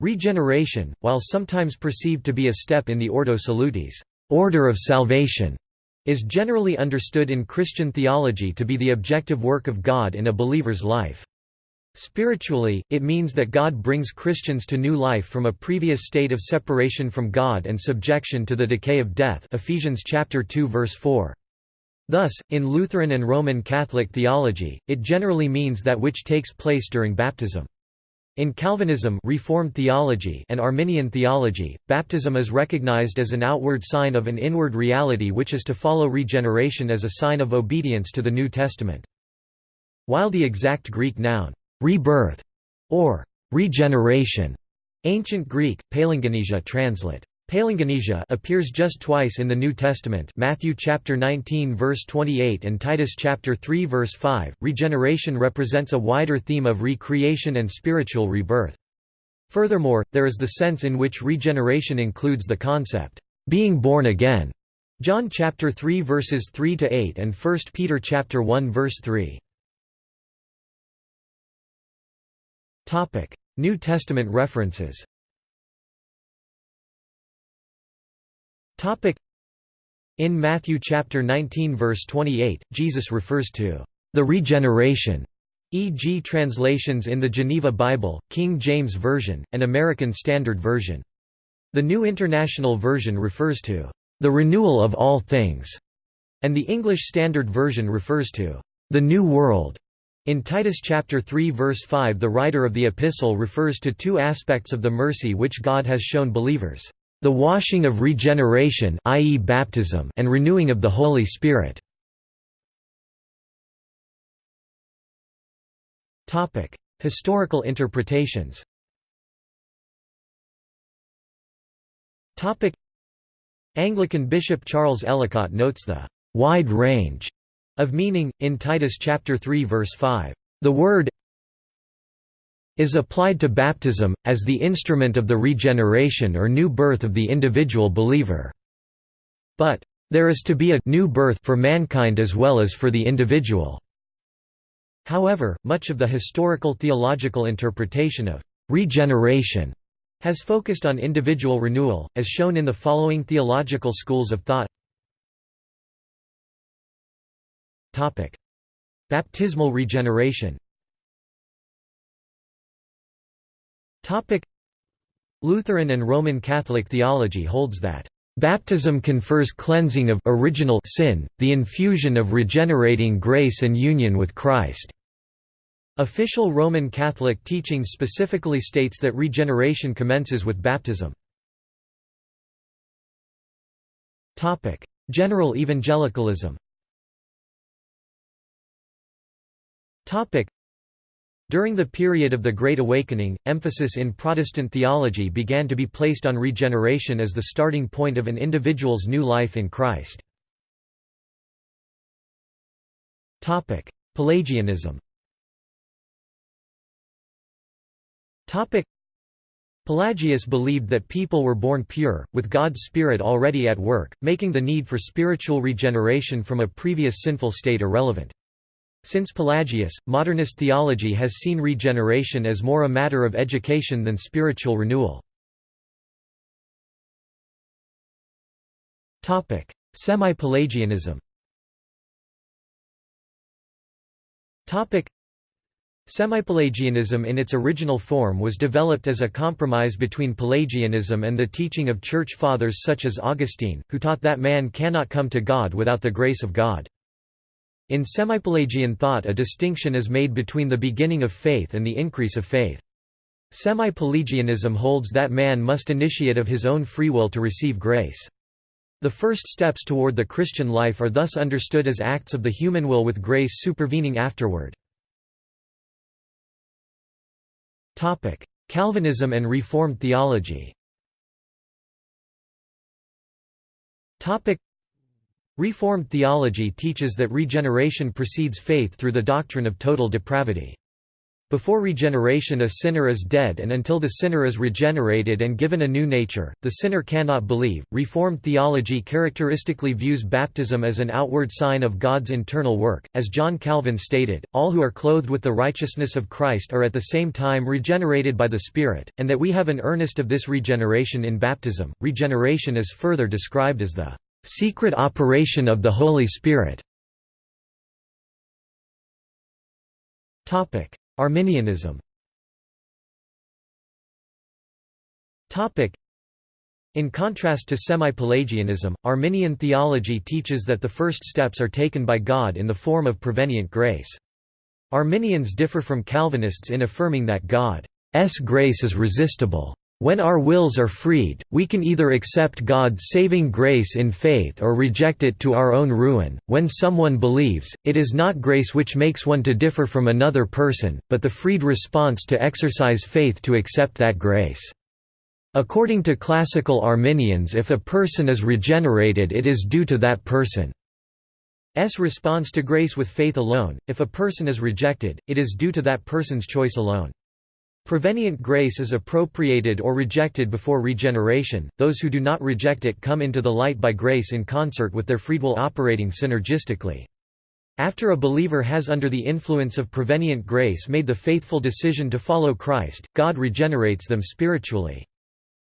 Regeneration, while sometimes perceived to be a step in the Ordo Salutis order of salvation", is generally understood in Christian theology to be the objective work of God in a believer's life. Spiritually, it means that God brings Christians to new life from a previous state of separation from God and subjection to the decay of death Ephesians chapter 2 verse 4. Thus, in Lutheran and Roman Catholic theology, it generally means that which takes place during baptism. In Calvinism Reformed theology and Arminian theology, baptism is recognized as an outward sign of an inward reality which is to follow regeneration as a sign of obedience to the New Testament. While the exact Greek noun, rebirth, or regeneration, ancient Greek, translate Palingenesia appears just twice in the New Testament Matthew chapter 19 verse 28 and Titus chapter 3 verse 5. Regeneration represents a wider theme of recreation and spiritual rebirth. Furthermore, there is the sense in which regeneration includes the concept, being born again. John chapter 3 verses 3 to 8 and 1 Peter chapter 1 verse 3. Topic: New Testament references. Topic In Matthew chapter 19 verse 28, Jesus refers to the regeneration, e.g. translations in the Geneva Bible, King James Version, and American Standard Version. The New International Version refers to the renewal of all things, and the English Standard Version refers to the new world. In Titus chapter 3 verse 5 the writer of the epistle refers to two aspects of the mercy which God has shown believers. The washing of regeneration i.e. baptism and renewing of the Holy Spirit. Topic: Historical interpretations Topic: Anglican Bishop Charles Ellicott notes the «wide range» of meaning, in Titus chapter 3 verse 5. The word is applied to baptism, as the instrument of the regeneration or new birth of the individual believer. But, there is to be a new birth for mankind as well as for the individual. However, much of the historical theological interpretation of regeneration has focused on individual renewal, as shown in the following theological schools of thought. Baptismal regeneration Lutheran and Roman Catholic theology holds that Baptism confers cleansing of original sin, the infusion of regenerating grace and union with Christ. Official Roman Catholic teaching specifically states that regeneration commences with baptism. Topic: General evangelicalism during the period of the Great Awakening, emphasis in Protestant theology began to be placed on regeneration as the starting point of an individual's new life in Christ. Pelagianism Pelagius believed that people were born pure, with God's Spirit already at work, making the need for spiritual regeneration from a previous sinful state irrelevant. Since Pelagius, modernist theology has seen regeneration as more a matter of education than spiritual renewal. Semi-Pelagianism Semi-Pelagianism in its original form was developed as a compromise between Pelagianism and the teaching of Church Fathers such as Augustine, who taught that man cannot come to God without the grace of God. In semi-Pelagian thought a distinction is made between the beginning of faith and the increase of faith. Semi-Pelagianism holds that man must initiate of his own free will to receive grace. The first steps toward the Christian life are thus understood as acts of the human will with grace supervening afterward. Calvinism and Reformed theology Reformed theology teaches that regeneration precedes faith through the doctrine of total depravity. Before regeneration a sinner is dead and until the sinner is regenerated and given a new nature, the sinner cannot believe. Reformed theology characteristically views baptism as an outward sign of God's internal work. As John Calvin stated, all who are clothed with the righteousness of Christ are at the same time regenerated by the Spirit, and that we have an earnest of this regeneration in baptism. Regeneration is further described as the secret operation of the Holy Spirit. Arminianism in contrast to semi-Pelagianism, Arminian theology teaches that the first steps are taken by God in the form of prevenient grace. Arminians differ from Calvinists in affirming that God's grace is resistible. When our wills are freed, we can either accept God's saving grace in faith or reject it to our own ruin. When someone believes, it is not grace which makes one to differ from another person, but the freed response to exercise faith to accept that grace. According to classical Arminians if a person is regenerated it is due to that person's response to grace with faith alone, if a person is rejected, it is due to that person's choice alone. Prevenient grace is appropriated or rejected before regeneration, those who do not reject it come into the light by grace in concert with their freewill operating synergistically. After a believer has under the influence of prevenient grace made the faithful decision to follow Christ, God regenerates them spiritually.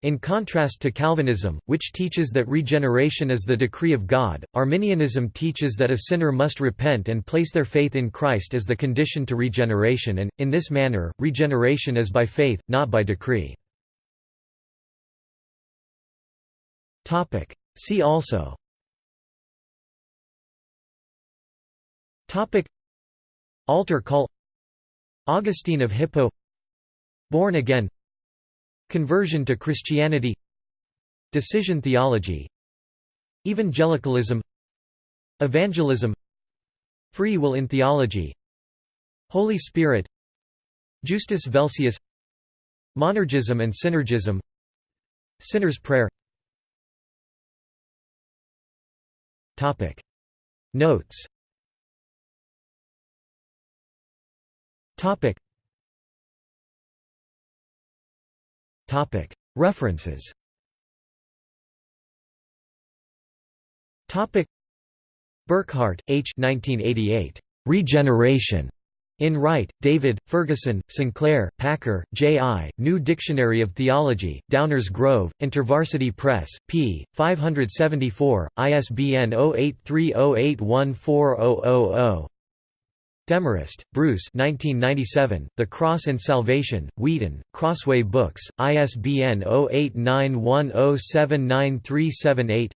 In contrast to Calvinism, which teaches that regeneration is the decree of God, Arminianism teaches that a sinner must repent and place their faith in Christ as the condition to regeneration and, in this manner, regeneration is by faith, not by decree. See also. Altar call. Augustine of Hippo. Born again Conversion to Christianity Decision theology Evangelicalism Evangelism Free will in theology Holy Spirit Justus Velsius Monergism and Synergism Sinner's Prayer. Topic. Notes. Topic References Burkhardt, H. 1988. Regeneration. In Wright, David, Ferguson, Sinclair, Packer, J. I., New Dictionary of Theology, Downers Grove, InterVarsity Press, p. 574, ISBN 0830814000. Demarest, Bruce 1997, The Cross and Salvation, Wheaton, Crossway Books, ISBN 0891079378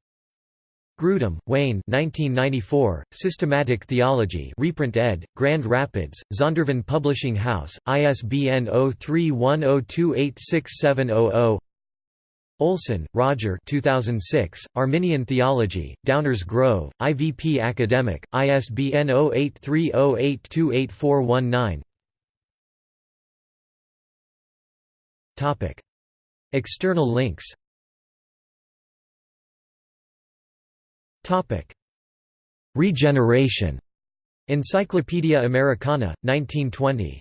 Grudem, Wayne 1994, Systematic Theology reprint ed., Grand Rapids, Zondervan Publishing House, ISBN 0310286700 Olson, Roger 2006, Arminian Theology, Downers Grove, IVP Academic, ISBN 0830828419 External links Regeneration. Encyclopedia Americana, 1920.